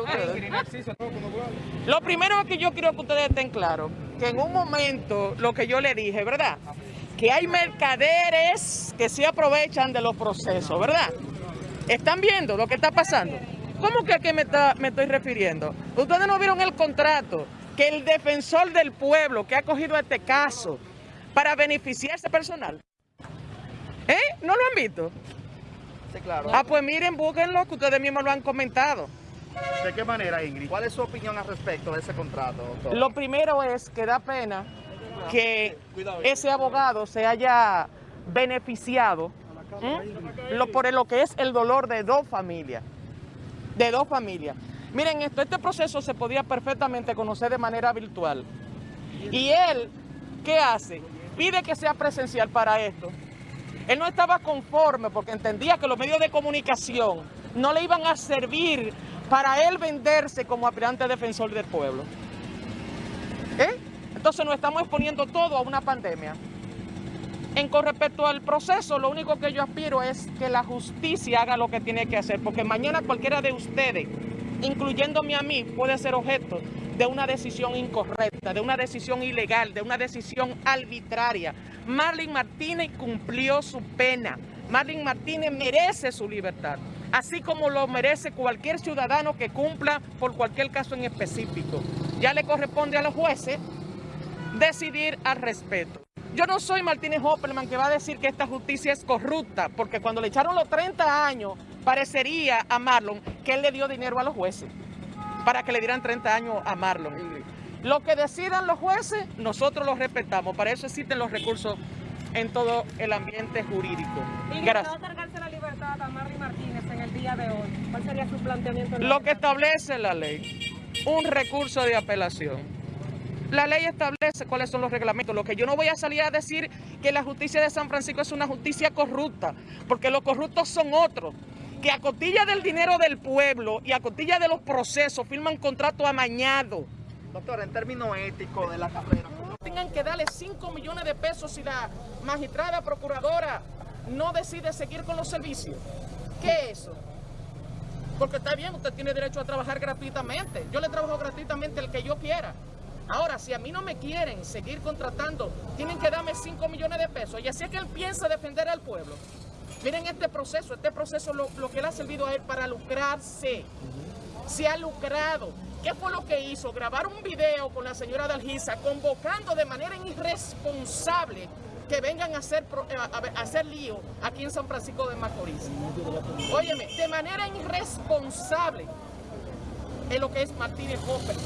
ustedes? Lo primero que yo quiero que ustedes estén claros, que en un momento lo que yo le dije, ¿verdad? Que hay mercaderes que se aprovechan de los procesos, ¿verdad? ¿Están viendo lo que está pasando? ¿Cómo que a qué me, está, me estoy refiriendo? Ustedes no vieron el contrato que el defensor del pueblo que ha cogido este caso para beneficiarse personal. ¿Eh? ¿No lo han visto? Sí, claro. Ah, pues miren, búsquenlo, que ustedes mismos lo han comentado. ¿De qué manera, Ingrid? ¿Cuál es su opinión al respecto de ese contrato, doctor? Lo primero es que da pena que ese abogado se haya beneficiado ¿m? lo, por lo que es el dolor de dos familias. De dos familias. Miren esto, este proceso se podía perfectamente conocer de manera virtual. Y él, ¿qué hace? Pide que sea presencial para esto. Él no estaba conforme porque entendía que los medios de comunicación no le iban a servir para él venderse como aspirante defensor del pueblo. ¿Eh? Entonces nos estamos exponiendo todo a una pandemia. En con respecto al proceso, lo único que yo aspiro es que la justicia haga lo que tiene que hacer, porque mañana cualquiera de ustedes, incluyéndome a mí, puede ser objeto de una decisión incorrecta, de una decisión ilegal, de una decisión arbitraria. Marlene Martínez cumplió su pena. Marlene Martínez merece su libertad, así como lo merece cualquier ciudadano que cumpla por cualquier caso en específico. Ya le corresponde a los jueces decidir al respeto. Yo no soy Martínez Hopperman que va a decir que esta justicia es corrupta, porque cuando le echaron los 30 años, parecería a Marlon que él le dio dinero a los jueces para que le dieran 30 años a Marlon. Lo que decidan los jueces, nosotros los respetamos. Para eso existen los recursos en todo el ambiente jurídico. Gracias. Otorgarse la libertad a Marley Martínez en el día de hoy. ¿Cuál sería su planteamiento? en la Lo que establece la ley, un recurso de apelación. La ley establece cuáles son los reglamentos. Lo que yo no voy a salir a decir que la justicia de San Francisco es una justicia corrupta, porque los corruptos son otros, que a cotilla del dinero del pueblo y a cotilla de los procesos firman contratos amañados. Doctor, en términos éticos de la carrera, Tengan que darle 5 millones de pesos si la magistrada procuradora no decide seguir con los servicios. ¿Qué es eso? Porque está bien, usted tiene derecho a trabajar gratuitamente. Yo le trabajo gratuitamente el que yo quiera. Ahora, si a mí no me quieren seguir contratando, tienen que darme 5 millones de pesos. Y así es que él piensa defender al pueblo. Miren este proceso, este proceso lo, lo que le ha servido a él para lucrarse. Se ha lucrado. ¿Qué fue lo que hizo? Grabar un video con la señora Dalgisa convocando de manera irresponsable que vengan a hacer, eh, a hacer lío aquí en San Francisco de Macorís. Óyeme, de manera irresponsable es lo que es Martínez Hopper.